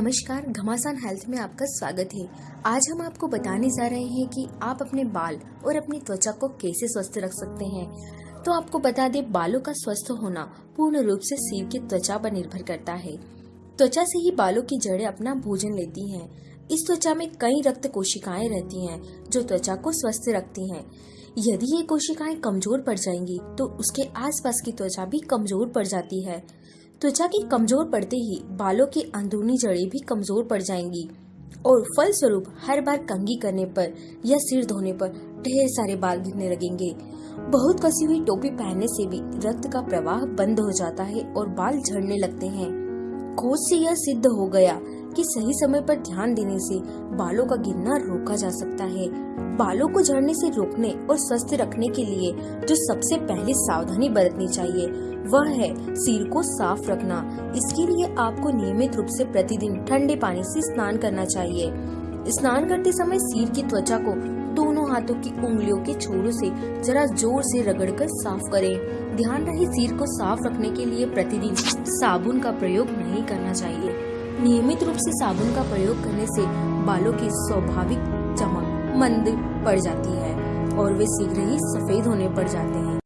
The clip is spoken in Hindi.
नमस्कार, घमासान हेल्थ में आपका स्वागत है। आज हम आपको बताने जा रहे हैं कि आप अपने बाल और अपनी त्वचा को कैसे स्वस्थ रख सकते हैं। तो आपको बता दें, बालों का स्वस्थ होना पूर्ण रूप से सिर की त्वचा पर निर्भर करता है। त्वचा से ही बालों की जड़ें अपना भोजन लेती हैं। इस त्वचा में कई रक्त कोशिकाएँ रहती हैं, जो त्वचा को स्वस्थ रखती हैं। यदि ये कोशिकाएँ कमज़ोर पड़ जाएँगी तो उसके आसपास की त्वचा भी कमज़ोर पड़ जाती है। त्वचा के कमज़ोर पड़ते ही बालों की अंदरूनी जड़ें भी कमज़ोर पड़ जाएँगी। और फलस्वरूप हर बार कंगी करने पर या सिर धोने पर ढेर सारे बाल गिरने लगेंगे। बहुत कसी हुई टोपी पहनने से भी रक्त का प्रवाह बंद हो जाता है और बाल झड़ने लगते हैं। खोज से यह सिद्ध हो गया कि सही समय पर ध्यान देने से बालों का गिरना रोका जा सकता है। बालों को झड़ने से रोकने और स्वस्थ रखने के लिए जो सबसे पहले सावधानी बरतनी चाहिए, वह है सिर को साफ़ रखना। इसके लिए आपको नियमित रूप से प्रतिदिन ठंडे पानी से स्नान करना चाहिए। स्नान करते समय सिर की त्वचा को दोनों हाथों की उंगलियों के छोरों से जरा ज़ोर से रगड़कर साफ़ करें। ध्यान रहे सिर को साफ़ रखने के लिए प्रतिदिन साबुन का प्रयोग नहीं करना चाहिए। नियमित रूप से साबुन का प्रयोग करने से बालों की स्वाभाविक चमक मंद पड़ जाती है और वे शीघ्र ही सफ़ेद होने पड़ जाते हैं।